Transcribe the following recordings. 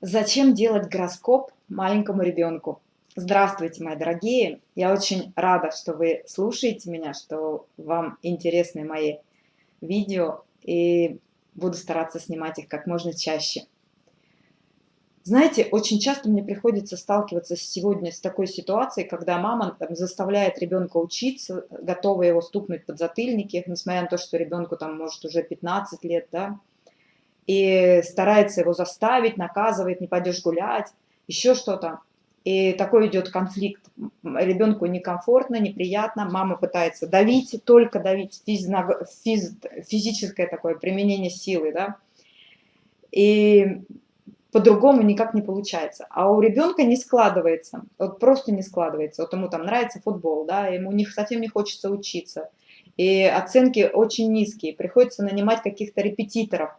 Зачем делать гороскоп маленькому ребенку? Здравствуйте, мои дорогие! Я очень рада, что вы слушаете меня, что вам интересны мои видео, и буду стараться снимать их как можно чаще. Знаете, очень часто мне приходится сталкиваться сегодня с такой ситуацией, когда мама там, заставляет ребенка учиться, готова его стукнуть под затыльники, несмотря на то, что ребенку там может уже 15 лет, да, и старается его заставить, наказывает, не пойдешь гулять, еще что-то. И такой идет конфликт. Ребенку некомфортно, неприятно, мама пытается давить, только давить, физно, физ, физическое такое применение силы, да. И по-другому никак не получается. А у ребенка не складывается, вот просто не складывается. Вот ему там нравится футбол, да, ему не, совсем не хочется учиться и оценки очень низкие, приходится нанимать каких-то репетиторов.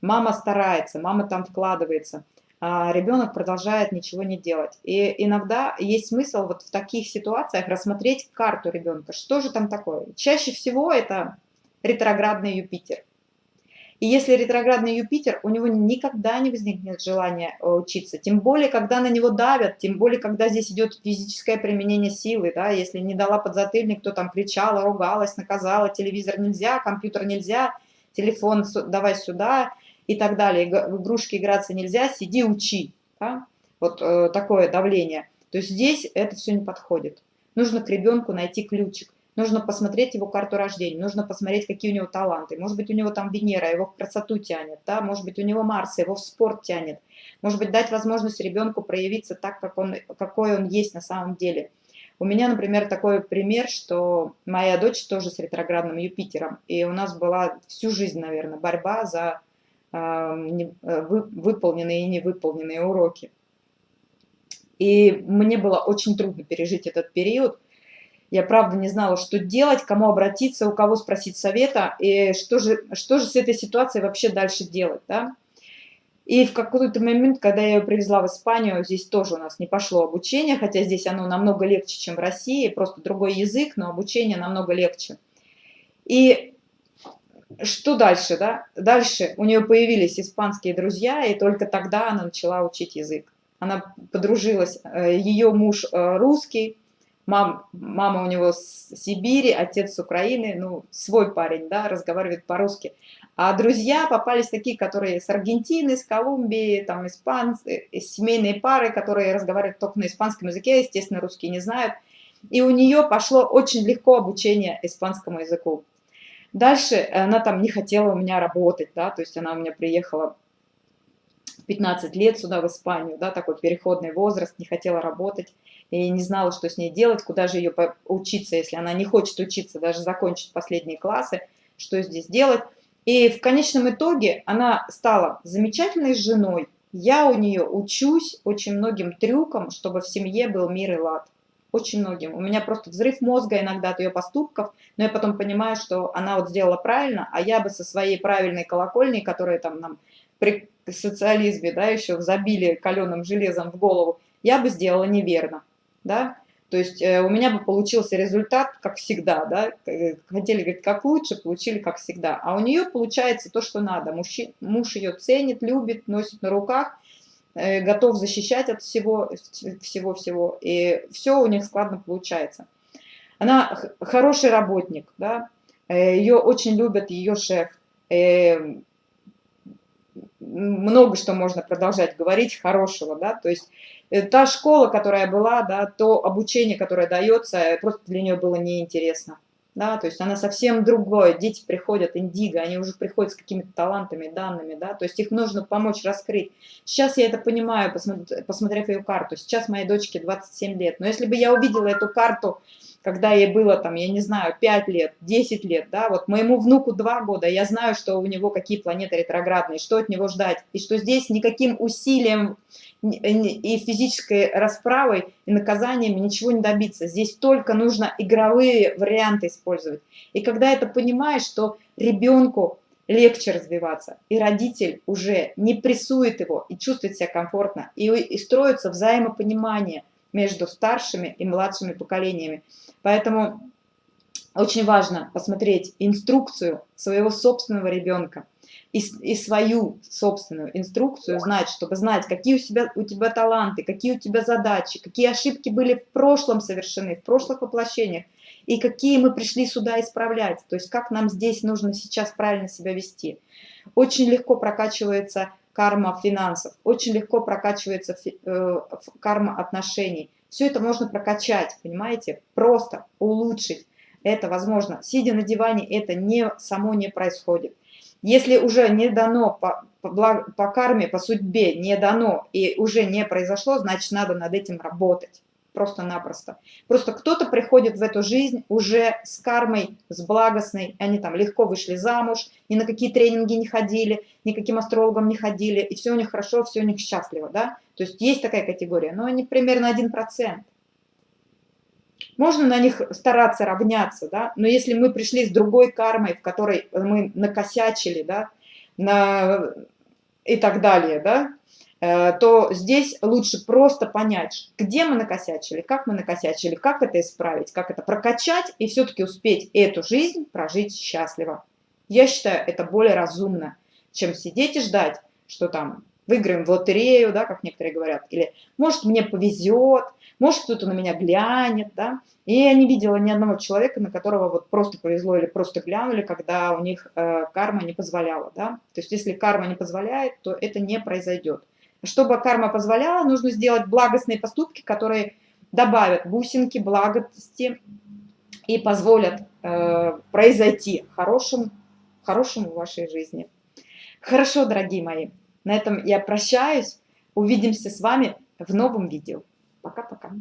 Мама старается, мама там вкладывается, а ребенок продолжает ничего не делать. И иногда есть смысл вот в таких ситуациях рассмотреть карту ребенка, что же там такое. Чаще всего это ретроградный Юпитер. И если ретроградный Юпитер, у него никогда не возникнет желания э, учиться. Тем более, когда на него давят, тем более, когда здесь идет физическое применение силы. Да? Если не дала подзатыльник, кто там кричала, ругалась, наказала, телевизор нельзя, компьютер нельзя, телефон давай сюда и так далее. В игрушки играться нельзя, сиди, учи. Да? Вот э, такое давление. То есть здесь это все не подходит. Нужно к ребенку найти ключик. Нужно посмотреть его карту рождения, нужно посмотреть, какие у него таланты. Может быть, у него там Венера, его в красоту тянет, да? может быть, у него Марс, его в спорт тянет. Может быть, дать возможность ребенку проявиться так, как он, какой он есть на самом деле. У меня, например, такой пример, что моя дочь тоже с ретроградным Юпитером, и у нас была всю жизнь, наверное, борьба за э, не, вы, выполненные и невыполненные уроки. И мне было очень трудно пережить этот период, я правда не знала, что делать, кому обратиться, у кого спросить совета, и что же, что же с этой ситуацией вообще дальше делать, да. И в какой-то момент, когда я ее привезла в Испанию, здесь тоже у нас не пошло обучение, хотя здесь оно намного легче, чем в России, просто другой язык, но обучение намного легче. И что дальше, да? Дальше у нее появились испанские друзья, и только тогда она начала учить язык. Она подружилась, э, ее муж э, русский, мам, мама у него с Сибири, отец с Украины, ну, свой парень, да, разговаривает по-русски. А друзья попались такие, которые с Аргентины, с Колумбии, там, испанцы, семейные пары, которые разговаривают только на испанском языке, естественно, русский не знают. И у нее пошло очень легко обучение испанскому языку. Дальше она там не хотела у меня работать, да, то есть она у меня приехала 15 лет сюда, в Испанию, да, такой переходный возраст, не хотела работать и не знала, что с ней делать, куда же ее учиться, если она не хочет учиться, даже закончить последние классы, что здесь делать. И в конечном итоге она стала замечательной женой. Я у нее учусь очень многим трюкам, чтобы в семье был мир и лад. Очень многим. У меня просто взрыв мозга иногда от ее поступков, но я потом понимаю, что она вот сделала правильно, а я бы со своей правильной колокольней, которая там нам социализме, да, еще забили каленым железом в голову, я бы сделала неверно да, то есть э, у меня бы получился результат, как всегда, да, э, хотели, говорить, как лучше, получили, как всегда. А у нее получается то, что надо. Муж, муж ее ценит, любит, носит на руках, э, готов защищать от всего, всего-всего, и все у них складно получается. Она хороший работник, да, ее очень любят ее шеф, много что можно продолжать говорить хорошего, да, то есть э, та школа, которая была, да, то обучение, которое дается, э, просто для нее было неинтересно, да, то есть она совсем другое, дети приходят, индиго, они уже приходят с какими-то талантами, данными, да, то есть их нужно помочь раскрыть. Сейчас я это понимаю, посмотрев ее карту, сейчас моей дочке 27 лет, но если бы я увидела эту карту, когда ей было там, я не знаю, 5 лет, 10 лет, да, вот моему внуку 2 года, я знаю, что у него какие планеты ретроградные, что от него ждать, и что здесь никаким усилием и физической расправой и наказаниями ничего не добиться. Здесь только нужно игровые варианты использовать. И когда это понимаешь, что ребенку легче развиваться, и родитель уже не прессует его и чувствует себя комфортно, и, и строится взаимопонимание – между старшими и младшими поколениями. Поэтому очень важно посмотреть инструкцию своего собственного ребенка и, и свою собственную инструкцию знать, чтобы знать, какие у, себя, у тебя таланты, какие у тебя задачи, какие ошибки были в прошлом совершены, в прошлых воплощениях, и какие мы пришли сюда исправлять, то есть как нам здесь нужно сейчас правильно себя вести. Очень легко прокачивается карма финансов, очень легко прокачивается э, карма отношений. Все это можно прокачать, понимаете, просто улучшить. Это возможно. Сидя на диване, это не, само не происходит. Если уже не дано по, по, по карме, по судьбе, не дано и уже не произошло, значит, надо над этим работать. Просто-напросто. Просто кто-то приходит в эту жизнь уже с кармой, с благостной. Они там легко вышли замуж, ни на какие тренинги не ходили, никаким астрологам не ходили, и все у них хорошо, все у них счастливо. Да? То есть есть такая категория, но они примерно 1%. Можно на них стараться равняться, да, но если мы пришли с другой кармой, в которой мы накосячили, да, на... и так далее, да, то здесь лучше просто понять, где мы накосячили, как мы накосячили, как это исправить, как это прокачать и все-таки успеть эту жизнь прожить счастливо. Я считаю, это более разумно, чем сидеть и ждать, что там выиграем в лотерею, да, как некоторые говорят, или может мне повезет, может кто-то на меня глянет, да. И я не видела ни одного человека, на которого вот просто повезло или просто глянули, когда у них э, карма не позволяла, да. То есть если карма не позволяет, то это не произойдет. Чтобы карма позволяла, нужно сделать благостные поступки, которые добавят бусинки, благости и позволят э, произойти хорошим, хорошему в вашей жизни. Хорошо, дорогие мои. На этом я прощаюсь. Увидимся с вами в новом видео. Пока-пока.